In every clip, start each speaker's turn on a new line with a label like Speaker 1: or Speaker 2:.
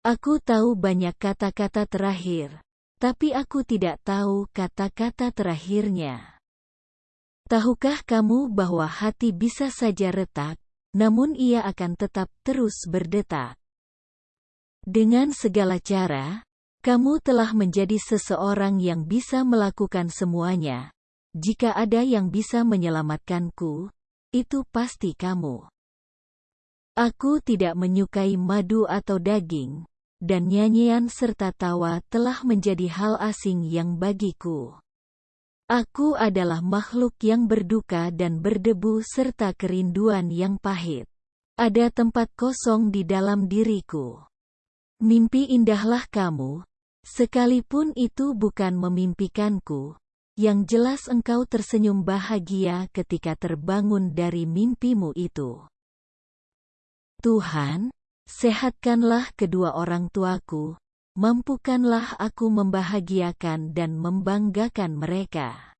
Speaker 1: Aku tahu banyak kata-kata terakhir, tapi aku tidak tahu kata-kata terakhirnya. Tahukah kamu bahwa hati bisa saja retak, namun ia akan tetap terus berdetak? Dengan segala cara, kamu telah menjadi seseorang yang bisa melakukan semuanya. Jika ada yang bisa menyelamatkanku, itu pasti kamu. Aku tidak menyukai madu atau daging, dan nyanyian serta tawa telah menjadi hal asing yang bagiku. Aku adalah makhluk yang berduka dan berdebu serta kerinduan yang pahit. Ada tempat kosong di dalam diriku. Mimpi indahlah kamu, sekalipun itu bukan memimpikanku, yang jelas engkau tersenyum bahagia ketika terbangun dari mimpimu itu. Tuhan, sehatkanlah kedua orang tuaku, mampukanlah aku membahagiakan dan membanggakan mereka.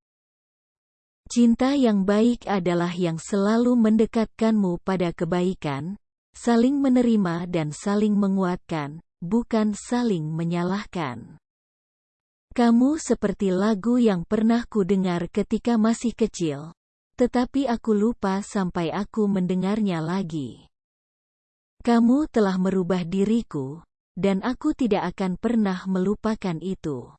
Speaker 1: Cinta yang baik adalah yang selalu mendekatkanmu pada kebaikan, saling menerima dan saling menguatkan, bukan saling menyalahkan. Kamu seperti lagu yang pernah ku dengar ketika masih kecil, tetapi aku lupa sampai aku mendengarnya lagi. Kamu telah merubah diriku, dan aku tidak akan pernah melupakan itu.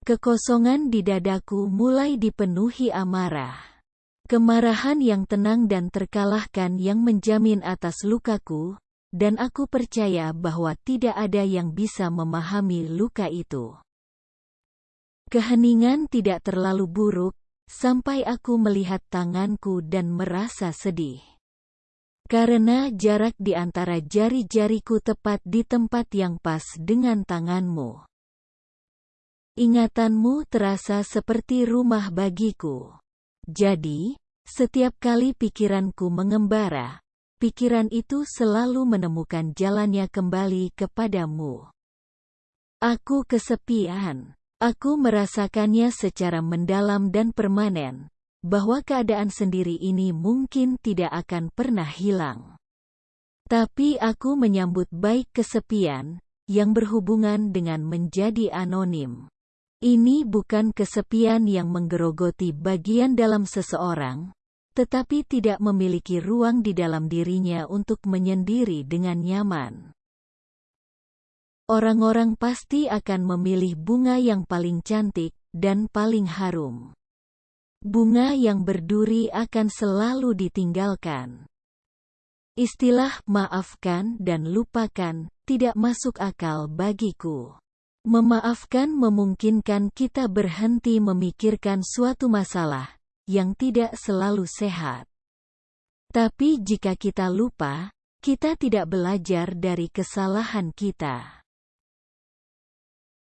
Speaker 1: Kekosongan di dadaku mulai dipenuhi amarah. Kemarahan yang tenang dan terkalahkan yang menjamin atas lukaku, dan aku percaya bahwa tidak ada yang bisa memahami luka itu. Keheningan tidak terlalu buruk, sampai aku melihat tanganku dan merasa sedih. Karena jarak di antara jari-jariku tepat di tempat yang pas dengan tanganmu. Ingatanmu terasa seperti rumah bagiku. Jadi, setiap kali pikiranku mengembara, pikiran itu selalu menemukan jalannya kembali kepadamu. Aku kesepian. Aku merasakannya secara mendalam dan permanen, bahwa keadaan sendiri ini mungkin tidak akan pernah hilang. Tapi aku menyambut baik kesepian, yang berhubungan dengan menjadi anonim. Ini bukan kesepian yang menggerogoti bagian dalam seseorang, tetapi tidak memiliki ruang di dalam dirinya untuk menyendiri dengan nyaman. Orang-orang pasti akan memilih bunga yang paling cantik dan paling harum. Bunga yang berduri akan selalu ditinggalkan. Istilah maafkan dan lupakan tidak masuk akal bagiku. Memaafkan memungkinkan kita berhenti memikirkan suatu masalah yang tidak selalu sehat. Tapi jika kita lupa, kita tidak belajar dari kesalahan kita.